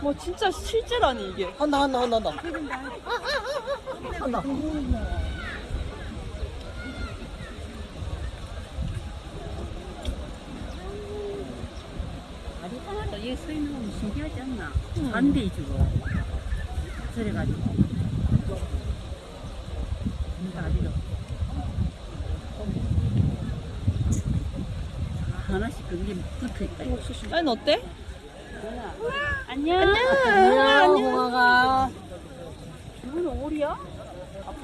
뭐 진짜 실제라니 이게. 한다 한다 한다 한다 한다 다리 하나도 여기 서 있는 건 신기하지 않나? 음. 반대 주고. 저래가지고. 다리로. 하나 씩 그게 붙어 있다. 이거. 아니 어때? 안녕. 안녕 홍아가 이거는 오리야?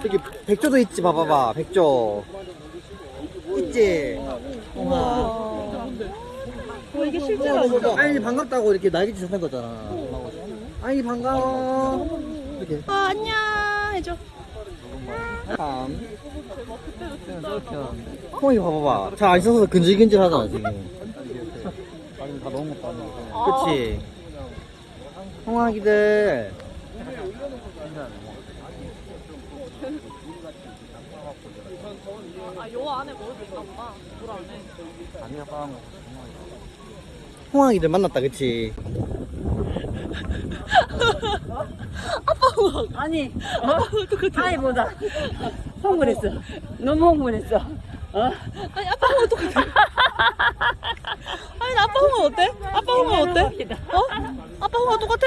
저기 백조도 있지 봐봐봐 백조 있지 홍아 어 이게 실제라니. 아니 반갑다고 이렇게 날개짓 하는 거잖아 아니 반가워 이렇게 아 안녕 해줘. 참 홍이 봐봐봐 잘안 씻어서 근질근질 하잖아 지금 다 너무 그치 홍아기들 아 요 안에 먹을 수 있나 보다. 물 안에. 아니야 홍아기들 만났다 그치 아니, 어? 아이 보다 흥분했어. 너무 흥분했어. 어? 아니 아빠 홍어 똑같아. 아니 나 아빠 홍어 어때? 아빠 홍어 어때? 어? 아빠 홍어 똑같아?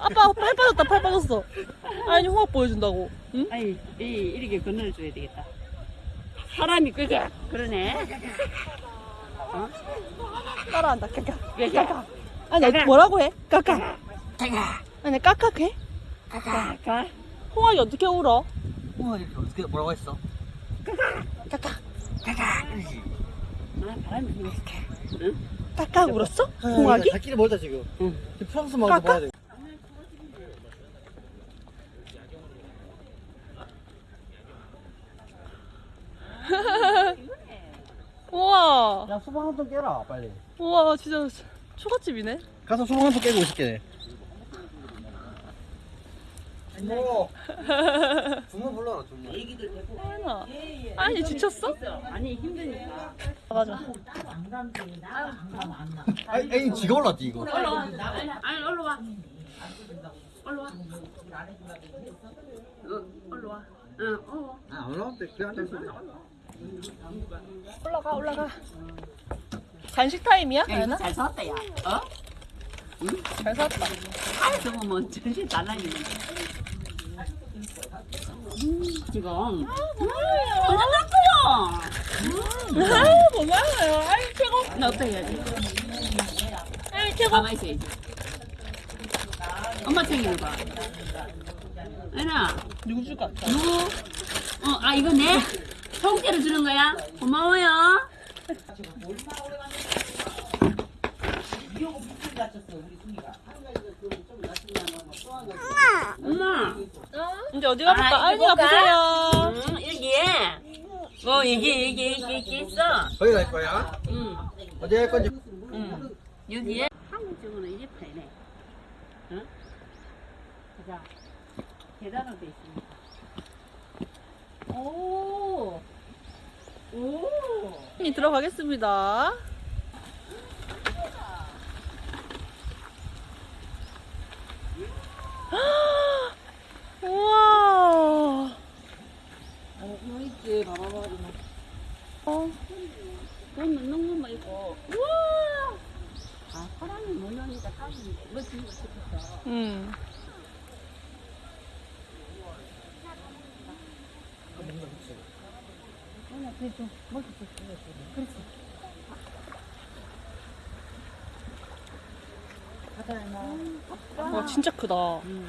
아빠 팔 빠졌다 팔 빠졌어. 아니 홍어 보여준다고. 응? 아니, 이, 이렇게 건너줘야 되겠다. 사람이 그게 그러네. 어? 따라한다 까까. 까까. 아니 너 뭐라고 해? 까까. 아니 까까 해? 까까. 홍학이 어떻게 울어? 홍아기 어떻게 뭐라고 했어? 까까. 아, 바람이 불었어. 까까 울었어? 홍학이? 갈 길이 멀다 지금 응. 프랑스 마을 봐야 돼 우와. 야 수박 한 통 깨라 빨리 우와 진짜 초가집이네. 가서 수박 한 통 깨고 오실게 뭐 주모 불러라 주모 하연아. 아니 지쳤어? 아니, 힘드니까. 맞아. 아니, 아니 지가 올랐지 이거 올라와. 아니, 올라와. 올라와. 어, 올라와. 응, 올라와. 아 올라왔대 그래 앉았어 올라가 올라가. 간식 타임이야? 야, 하연아? 잘 샀다, 야. 어? 잘 샀다. 아, 저거 뭐 정신 달라지네. 음, 지금. 음, 완전 났어요. 아유 고마워요. 아유 최고. 나 어떻게 해야지? 아유 최고. 가만히 있어야지. 엄마 챙기는 거. 애나, 누구 줄것 같아? 누구? 어, 아, 이거 내? 통째로 주는 거야? 고마워요. 엄마. 이제 어디 가볼까? 아, 아이가 이거 보세요. 응, 여기에. 어, 여기, 여기, 여기, 여기 있어. 거기 갈 거야? 응, 어디 갈 건지 응. 여기에. 한국 쪽으로 이제 파네. 응? 자, 계단으로 돼 있습니다. 오! 오! 이 들어가겠습니다. 우와. 어, 이거 봐봐봐. 어, 돈 넣는 것만 있고. 우와! 아, 사람이 모여니까 사람이 멋진 거 싶었어. 음. 그냥 그게 좀 멋있어. 그렇지. 와 진짜 크다. 응.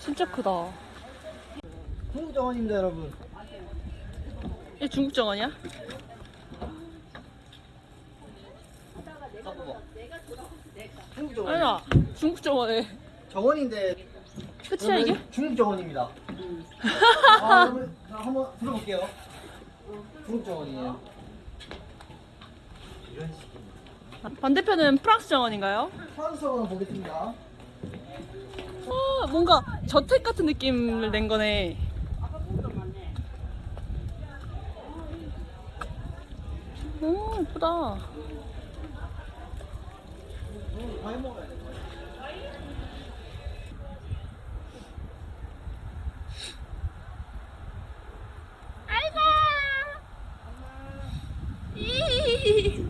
진짜 크다. 중국 정원입니다 여러분 이 중국 정원이야? 중국 정원 아니야. 중국 정원에. 정원인데 끝이야 이게? 중국 정원입니다 응. 아, 한번 들어볼게요 중국 정원이에요 반대편은 프랑스 정원인가요? 프랑스 정원 보겠습니다 아, 뭔가 저택 같은 느낌을 낸 거네. 오, 예쁘다. 아이고. 이.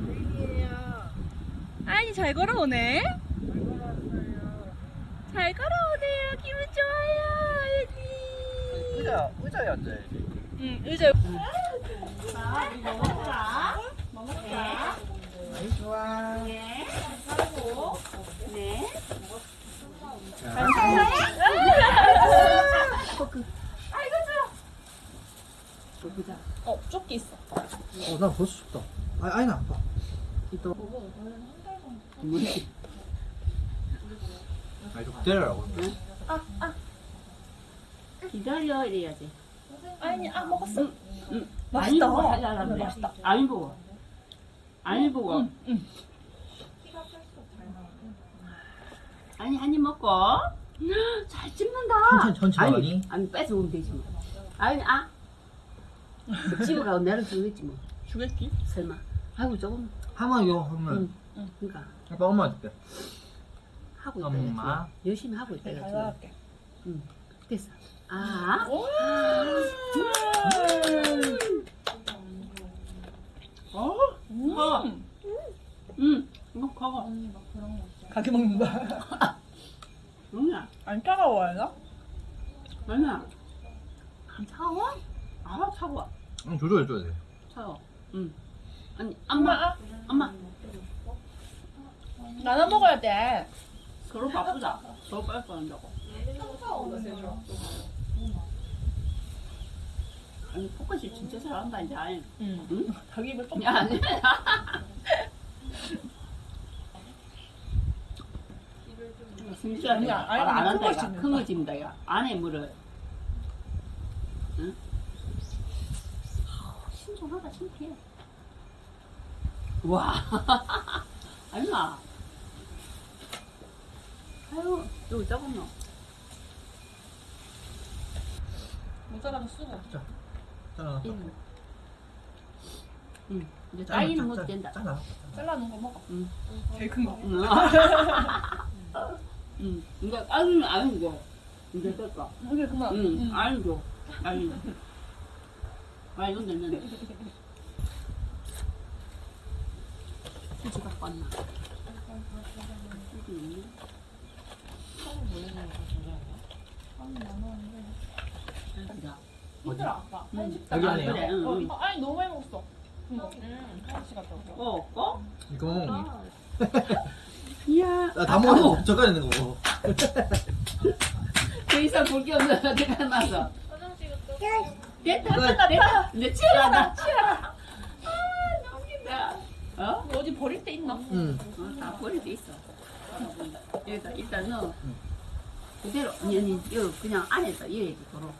아니 잘 걸어오네. 잘 걸어오네요. 기분 좋아요. 아이고. 의자, 의자에 앉아야지. 응, 의자. 네. 어, 조끼 있어. 어, 나 벌써 춥다. 아, 아니, 나 아파. 뭐지? 아니, 좀 기다려라고. 기다려 이래야지. 아니, 아 먹었어. 응. 맛있다. 아니 보고 하자라는 응, 거야. 맛있다. 아니 보고. 아니 보고. 응, 응. 아니 한입 먹고. 잘 찝는다. 천천히, 천천히 아니? 아니 뺏어 오면 되지 뭐. 아니 아. 집어가고 내려 주겠지 뭐. 주겠기? 설마. 아이고 조금. 하마요, 하면. 응. 그러니까 아빠 엄마 줄게. 하고 있다. 엄마. 열심히 하고 있다. 잘 이거지. 나갈게. 됐어. 아. 오! 어? 음. 응. 이거 먹어. 가게 먹는 거야. 응야. 안 차가워요, 나? 아니야. 안 차가워? 아 차가워. 응, 조절해줘야 돼. 차가워. 응. 아니 엄마. 엄마. 나눠 먹어야 돼. 서로 바쁘다. 서로 빨리 한다고. 아니 포커스 진짜 잘한다 이제 아니. 응. 응? 자기 입을 좀. 야 아니. 진짜 아니야, 아니, 안큰 한다 거 이가 씹는다. 큰거 집니다 야 안에 물을 응? 신선하다 신기해 와 얼마 아유 여기 작았나 모자라도 쓰고. 짜라. 응. 응 이제 딸기는 먹어도 된다 짜라. 잘라놓은 거 먹어. 응. 제일 큰 거. 응. 응. 이거 아는 아니고 이제 됐다. 이게 그만. 응. 아니고 아니. 아 이건 됐는데. 휴지 갖고 왔나? 힘들어, 아빠. 응. 한식당. 여기 아, 안에요? 그래. 응. 어, 응. 이거 아니 너무 많이 먹었어. 이거. 응. 같이 갔다 오자. 어, 어? 이거? 이야. 나다 먹었는데 젓갈 있는 거 먹어. 그 이상 볼 게 없는 어디가 나서. 화장실 갔다. 됐다. 됐다, 됐다. 이제 치열하다. 치열하다. 아, 너무 웃긴다. 어? 어디 버릴 데 있나? 응. 어, 다 버릴 수 있어. 여기다 일단 넣어. 그대로 아니 아니 이거 그냥 안에서 이래야지 도로.